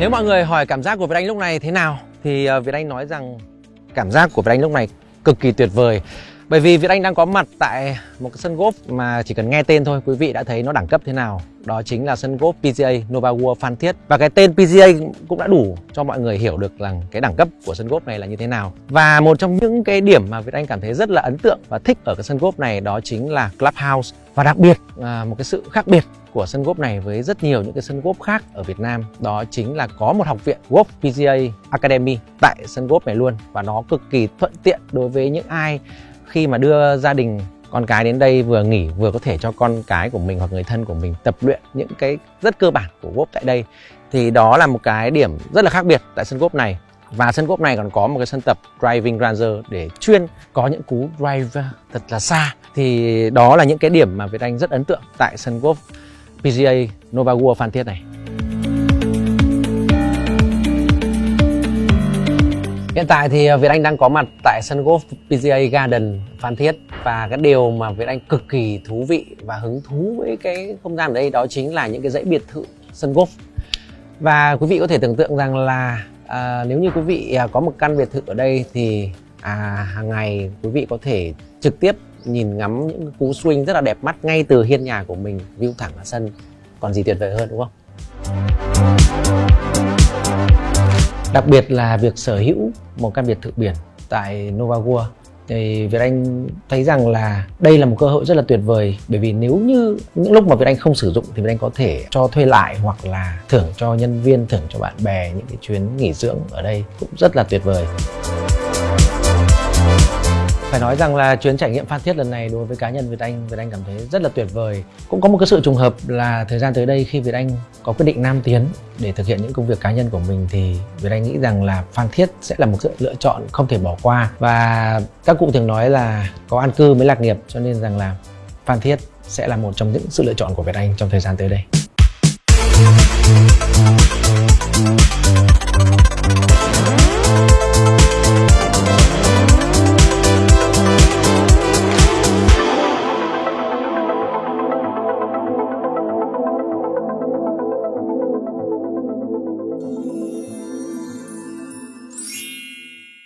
Nếu mọi người hỏi cảm giác của Việt Anh lúc này thế nào, thì ờ, Việt Anh nói rằng cảm giác của Việt Anh lúc này cực kỳ tuyệt vời. Bởi vì Việt Anh đang có mặt tại một cái sân golf mà chỉ cần nghe tên thôi, quý vị đã thấy nó đẳng cấp thế nào. Đó chính là sân golf PGA Nova World Phan Thiết. Và cái tên PGA cũng đã đủ cho mọi người hiểu được rằng cái đẳng cấp của sân golf này là như thế nào. Và một trong những cái điểm mà Việt Anh cảm thấy rất là ấn tượng và thích ở cái sân golf này đó chính là Clubhouse. Và đặc biệt một cái sự khác biệt của sân golf này với rất nhiều những cái sân golf khác ở Việt Nam. Đó chính là có một học viện golf PGA Academy tại sân golf này luôn. Và nó cực kỳ thuận tiện đối với những ai khi mà đưa gia đình, con cái đến đây vừa nghỉ, vừa có thể cho con cái của mình hoặc người thân của mình tập luyện những cái rất cơ bản của golf tại đây. Thì đó là một cái điểm rất là khác biệt tại sân golf này. Và sân golf này còn có một cái sân tập driving range để chuyên có những cú drive thật là xa. Thì đó là những cái điểm mà Việt Anh rất ấn tượng tại sân golf. PGA Nova World Phan Thiết này. Hiện tại thì à, Việt Anh đang có mặt tại sân golf PGA Garden Phan Thiết và cái điều mà Việt Anh cực kỳ thú vị và hứng thú với cái không gian ở đây đó chính là những cái dãy biệt thự sân golf. Và quý vị có thể tưởng tượng rằng là à, nếu như quý vị à, có một căn biệt thự ở đây thì à, hàng ngày quý vị có thể trực tiếp nhìn ngắm những cú swing rất là đẹp mắt ngay từ hiên nhà của mình view thẳng ra sân. Còn gì tuyệt vời hơn đúng không? Đặc biệt là việc sở hữu một căn biệt thự biển tại Nova World. Thì Việt Anh thấy rằng là đây là một cơ hội rất là tuyệt vời bởi vì nếu như những lúc mà Việt Anh không sử dụng thì Việt Anh có thể cho thuê lại hoặc là thưởng cho nhân viên, thưởng cho bạn bè những cái chuyến nghỉ dưỡng ở đây cũng rất là tuyệt vời. Phải nói rằng là chuyến trải nghiệm Phan Thiết lần này đối với cá nhân Việt Anh, Việt Anh cảm thấy rất là tuyệt vời. Cũng có một cái sự trùng hợp là thời gian tới đây khi Việt Anh có quyết định nam tiến để thực hiện những công việc cá nhân của mình thì Việt Anh nghĩ rằng là Phan Thiết sẽ là một sự lựa chọn không thể bỏ qua. Và các cụ thường nói là có an cư mới lạc nghiệp cho nên rằng là Phan Thiết sẽ là một trong những sự lựa chọn của Việt Anh trong thời gian tới đây.